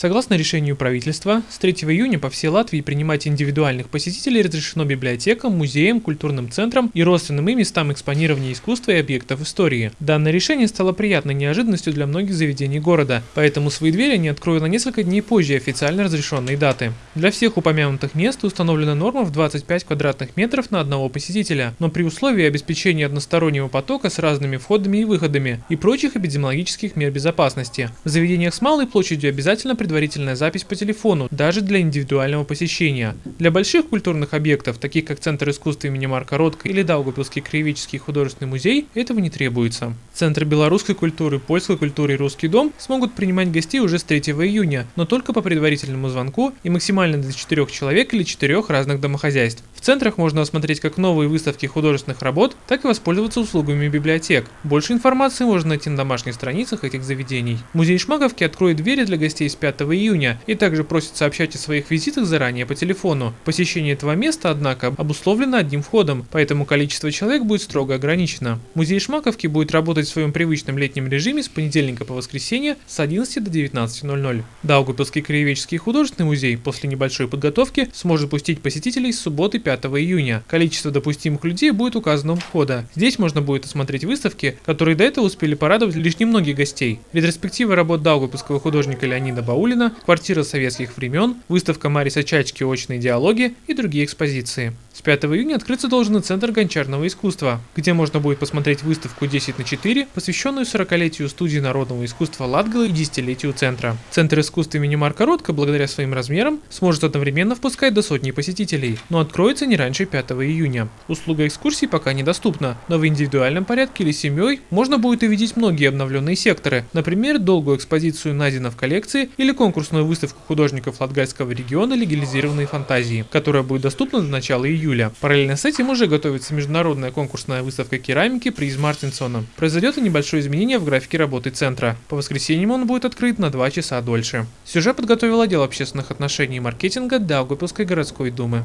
Согласно решению правительства, с 3 июня по всей Латвии принимать индивидуальных посетителей разрешено библиотекам, музеям, культурным центрам и родственным им местам экспонирования искусства и объектов истории. Данное решение стало приятной неожиданностью для многих заведений города, поэтому свои двери они откроют на несколько дней позже официально разрешенной даты. Для всех упомянутых мест установлена норма в 25 квадратных метров на одного посетителя, но при условии обеспечения одностороннего потока с разными входами и выходами и прочих эпидемиологических мер безопасности. В заведениях с малой площадью обязательно предварительная запись по телефону, даже для индивидуального посещения. Для больших культурных объектов, таких как Центр искусства имени Марка Ротко или Даугавпилский краеведческий художественный музей, этого не требуется. Центр белорусской культуры, польской культуры и русский дом смогут принимать гостей уже с 3 июня, но только по предварительному звонку и максимально до 4 человек или 4 разных домохозяйств. В центрах можно осмотреть как новые выставки художественных работ, так и воспользоваться услугами библиотек. Больше информации можно найти на домашних страницах этих заведений. Музей Шмаковки откроет двери для гостей с 5 июня и также просит сообщать о своих визитах заранее по телефону. Посещение этого места, однако, обусловлено одним входом, поэтому количество человек будет строго ограничено. Музей Шмаковки будет работать в своем привычном летнем режиме с понедельника по воскресенье с 11 до 19.00. Даугавпилский краеведческий художественный музей после небольшой подготовки сможет пустить посетителей с субботы 5 5 июня. Количество допустимых людей будет указано у входа. Здесь можно будет осмотреть выставки, которые до этого успели порадовать лишь немногих гостей. Ретроспектива работ Даугавпилского художника Леонида Баулина, квартира советских времен, выставка Мариса Чачки «Очные диалоги» и другие экспозиции. С 5 июня открыться должен и Центр гончарного искусства, где можно будет посмотреть выставку 10 на 4, посвященную 40-летию студии народного искусства Латгала и десятилетию Центра. Центр искусства имени Марка Ротко, благодаря своим размерам, сможет одновременно впускать до сотни посетителей, но откроется не раньше 5 июня. Услуга экскурсий пока недоступна, но в индивидуальном порядке или семьей можно будет увидеть многие обновленные секторы, например, долгую экспозицию Назина в коллекции или конкурсную выставку художников Латгальского региона «Легализированные фантазии», которая будет доступна до начала июля. Параллельно с этим уже готовится международная конкурсная выставка керамики приз Мартинсона. Произойдет и небольшое изменение в графике работы центра. По воскресеньям он будет открыт на 2 часа дольше. Сюжет подготовил отдел общественных отношений и маркетинга Даугавпилской городской думы.